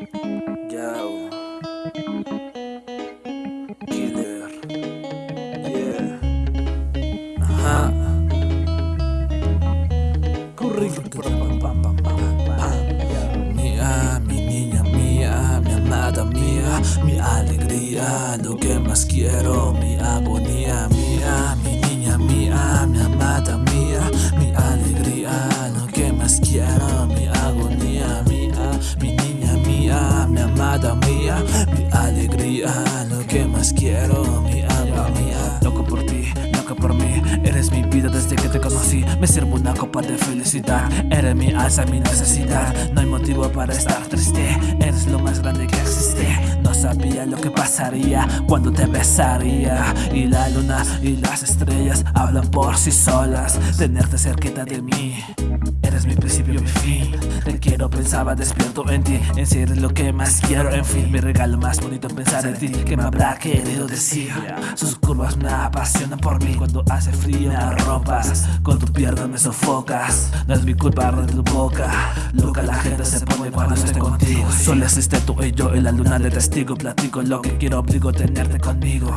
Yo. Killer. Yeah. Ajá. Correcto. Mía, mi niña mía, mi amada mía, mi alegría, lo que más quiero, mi agonía. Mía, mi alegría, lo que más quiero, mi agonía. Loco por ti, loco por mí, eres mi vida desde que te conocí, me sirvo una copa de felicidad, eres mi alza, mi necesidad, no hay motivo para estar triste, eres lo más grande que existe. Sabía lo que pasaría cuando te besaría. Y la luna y las estrellas hablan por sí solas Tenerte cerquita de mí. Eres mi principio pensaba despierto en ti En si eres lo que más quiero, en fin Mi regalo más bonito pensar en ti Que me habrá querido decir Sus curvas me apasionan por mí Cuando hace frío me arropas Con tu pierna me sofocas No es mi culpa de tu boca Loca se pone cuando estoy contigo. Solo existe tú y yo y la luna de testigo. Platico lo que quiero, obligo tenerte conmigo.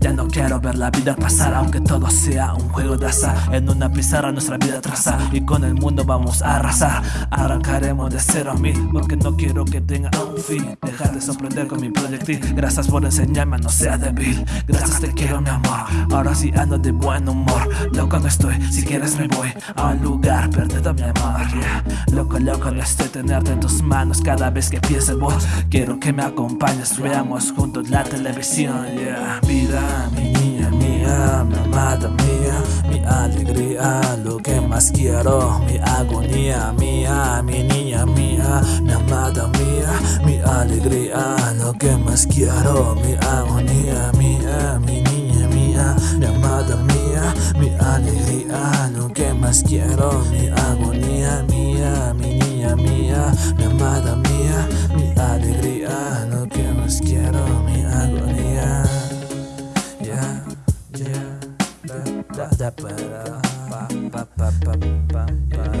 Ya no quiero ver la vida pasar Aunque todo sea un juego de azar. En una pizarra nuestra vida trazar Y con el mundo vamos a arrasar. Arrancaremos de cero a mil Porque no quiero que tenga un fin. Dejar de sorprender con mi proyectil. Gracias por enseñarme a no ser débil. Gracias te quiero mi amor. Ahora sí ando de buen humor. Loco no estoy, si quieres me voy A un lugar perdido mi amor. Loco, loco no estoy tenerte en tus manos Cada vez que piense vos Quiero que me acompañes veamos juntos la televisión yeah. Vida, mía, mi amada mía Mi alegría, lo que más quiero Mi agonía mía, mi niña mía Mi amada mía, mi alegría Lo que más quiero, mi agonía mía Mi niña mía, mi amada mía Mi alegría, lo que más quiero Mi agonía mía, mi niña mía Mi amada mía, mi alegría quiero mi agonía. Ya, ya, da, da, da, pa, pa, pa, pa, pa.